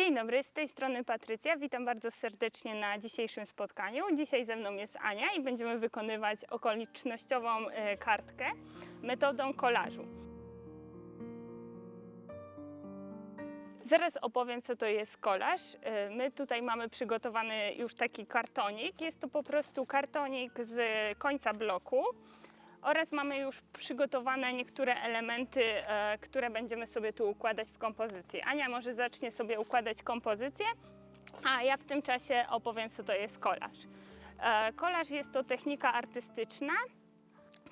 Dzień dobry, z tej strony Patrycja. Witam bardzo serdecznie na dzisiejszym spotkaniu. Dzisiaj ze mną jest Ania i będziemy wykonywać okolicznościową e, kartkę metodą kolażu. Zaraz opowiem, co to jest kolaż. E, My tutaj mamy przygotowany już taki kartonik. Jest to po prostu kartonik z końca bloku oraz mamy już przygotowane niektóre elementy, e, które będziemy sobie tu układać w kompozycji. Ania może zacznie sobie układać kompozycję, a ja w tym czasie opowiem, co to jest kolaż. E, Kolaż jest to technika artystyczna,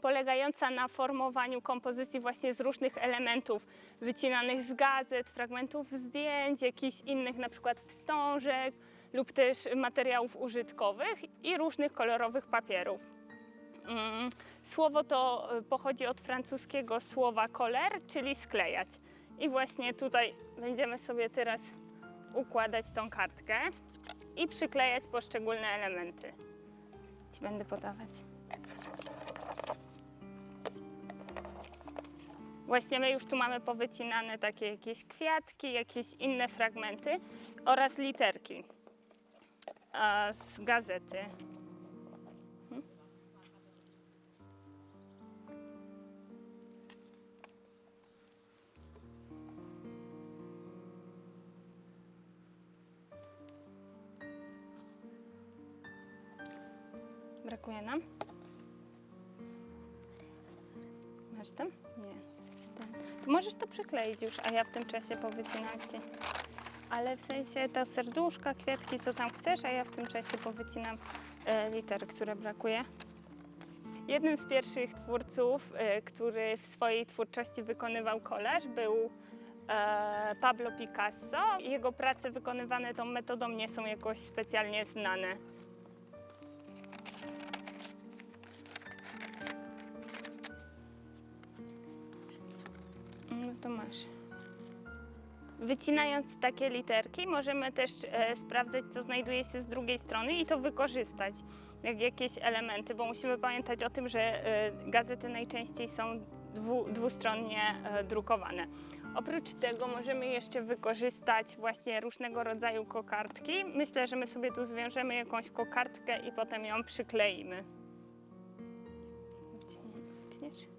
polegająca na formowaniu kompozycji właśnie z różnych elementów wycinanych z gazet, fragmentów zdjęć, jakichś innych na przykład wstążek lub też materiałów użytkowych i różnych kolorowych papierów. Mm, Słowo to y, pochodzi od francuskiego słowa coller, czyli sklejać. I właśnie tutaj będziemy sobie teraz układać tą kartkę i przyklejać poszczególne elementy. Ci będę podawać. Właśnie my już tu mamy powycinane takie jakieś kwiatki, jakieś inne fragmenty oraz literki z gazety. Brakuje nam? Masz tam? Nie. możesz to przykleić już, a ja w tym czasie powycinam ci. Ale w sensie to serduszka, kwiatki, co tam chcesz, a ja w tym czasie powycinam e, litery, które brakuje. Jednym z pierwszych twórców, e, który w swojej twórczości wykonywał kolaż, był e, Pablo Picasso. Jego prace wykonywane tą metodą nie są jakoś specjalnie znane. To masz. Wycinając takie literki, możemy też e, sprawdzać, co znajduje się z drugiej strony i to wykorzystać, jak jakieś elementy, bo musimy pamiętać o tym, że e, gazety najczęściej są dwu, dwustronnie e, drukowane. Oprócz tego możemy jeszcze wykorzystać właśnie różnego rodzaju kokardki. Myślę, że my sobie tu zwiążemy jakąś kokardkę i potem ją przykleimy. Nie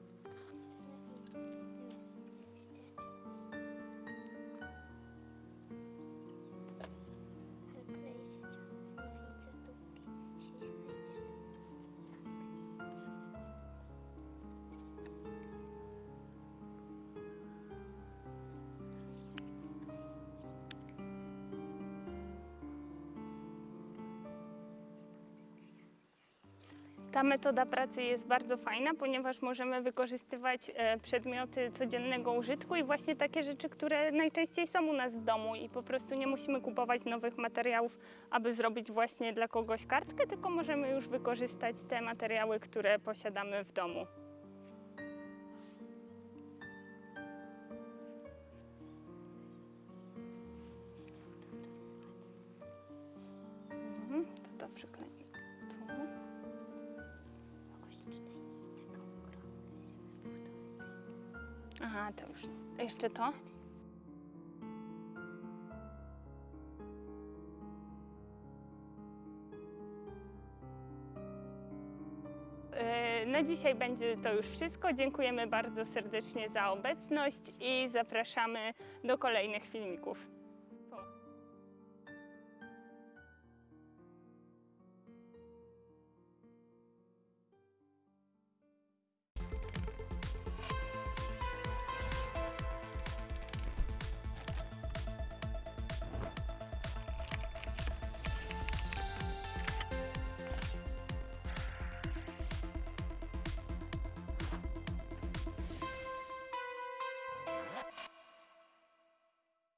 Ta metoda pracy jest bardzo fajna, ponieważ możemy wykorzystywać e, przedmioty codziennego użytku i właśnie takie rzeczy, które najczęściej są u nas w domu i po prostu nie musimy kupować nowych materiałów, aby zrobić właśnie dla kogoś kartkę, tylko możemy już wykorzystać te materiały, które posiadamy w domu. Mhm, to to przykleję Aha, to już. Jeszcze to? E, Na dzisiaj będzie to już wszystko. Dziękujemy bardzo serdecznie za obecność i zapraszamy do kolejnych filmików.